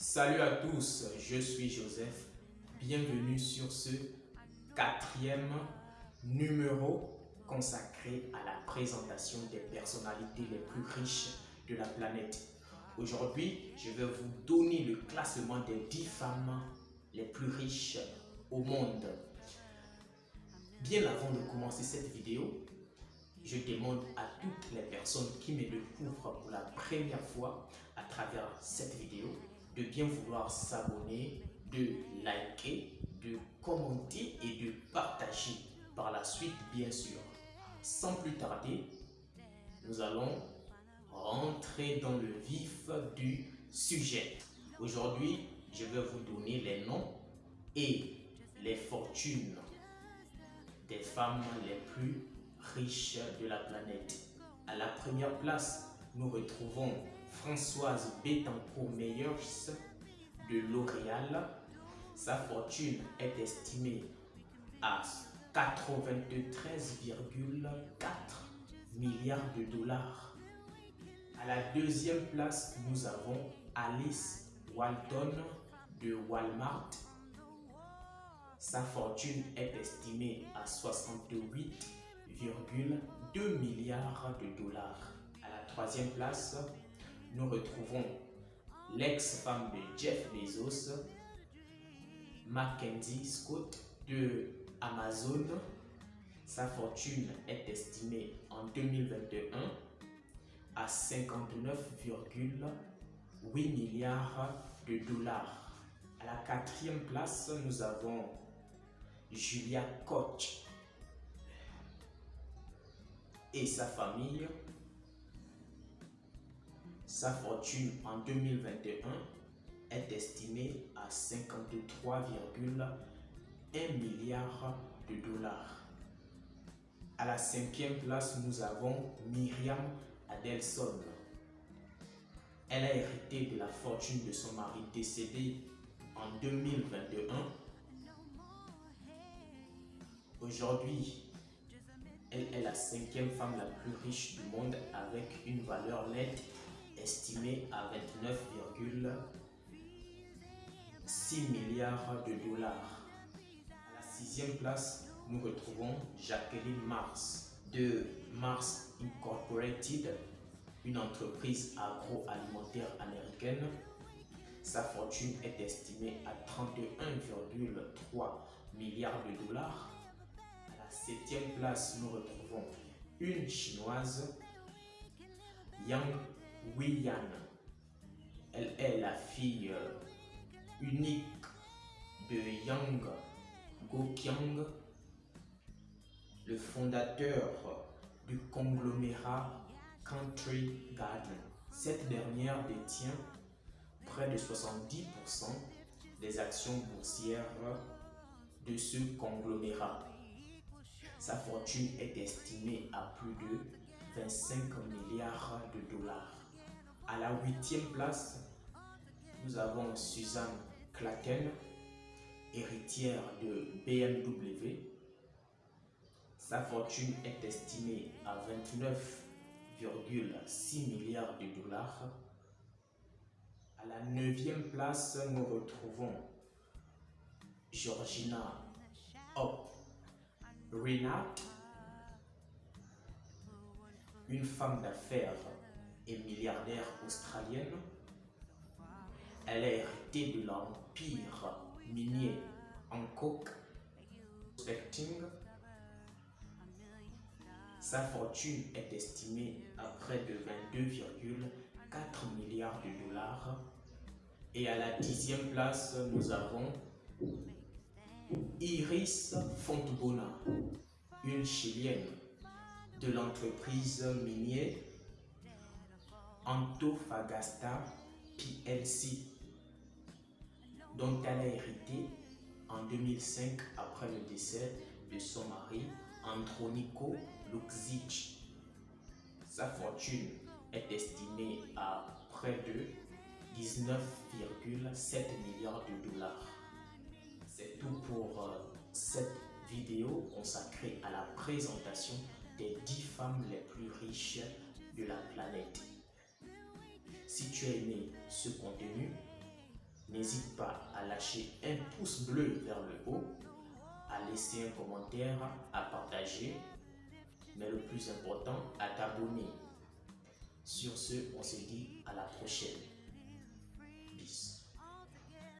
Salut à tous, je suis Joseph. Bienvenue sur ce quatrième numéro consacré à la présentation des personnalités les plus riches de la planète. Aujourd'hui, je vais vous donner le classement des 10 femmes les plus riches au monde. Bien avant de commencer cette vidéo, je demande à toutes les personnes qui me découvrent pour la première fois à travers cette vidéo de bien vouloir s'abonner, de liker, de commenter et de partager par la suite bien sûr. Sans plus tarder, nous allons rentrer dans le vif du sujet. Aujourd'hui, je vais vous donner les noms et les fortunes des femmes les plus riches de la planète. À la première place, nous retrouvons Françoise Bettencourt-Meyers de L'Oréal. Sa fortune est estimée à 93,4 milliards de dollars. À la deuxième place, nous avons Alice Walton de Walmart. Sa fortune est estimée à 68,2 milliards de dollars. À la troisième place, nous retrouvons l'ex-femme de Jeff Bezos, Mackenzie Scott de Amazon. Sa fortune est estimée en 2021 à 59,8 milliards de dollars. À la quatrième place, nous avons Julia Koch et sa famille. Sa fortune en 2021 est estimée à 53,1 milliards de dollars. À la cinquième place, nous avons Myriam Adelson. Elle a hérité de la fortune de son mari décédé en 2021. Aujourd'hui, elle est la cinquième femme la plus riche du monde avec une valeur nette estimée à 29,6 milliards de dollars. À la sixième place, nous retrouvons Jacqueline Mars de Mars Incorporated, une entreprise agroalimentaire américaine. Sa fortune est estimée à 31,3 milliards de dollars. À la septième place, nous retrouvons une chinoise, Yang Weiyan. Elle est la fille unique de Yang Goqiang, le fondateur du conglomérat Country Garden. Cette dernière détient près de 70% des actions boursières de ce conglomérat. Sa fortune est estimée à plus de 25 milliards de dollars. À la huitième place, nous avons Suzanne Klaken, héritière de BMW. Sa fortune est estimée à 29,6 milliards de dollars. À la neuvième place, nous retrouvons Georgina Hop Renat, une femme d'affaires milliardaire australienne. Elle a hérité de l'empire minier Hancock Prospecting. Sa fortune est estimée à près de 22,4 milliards de dollars. Et à la dixième place, nous avons Iris Fontbona, une chilienne de l'entreprise minière Antofagasta PLC, dont elle a hérité en 2005 après le décès de son mari Andronico Luxic. Sa fortune est estimée à près de 19,7 milliards de dollars. C'est tout pour euh, cette vidéo consacrée à la présentation des 10 femmes les plus riches de la planète. Si tu as aimé ce contenu, n'hésite pas à lâcher un pouce bleu vers le haut, à laisser un commentaire, à partager, mais le plus important, à t'abonner. Sur ce, on se dit à la prochaine. Peace.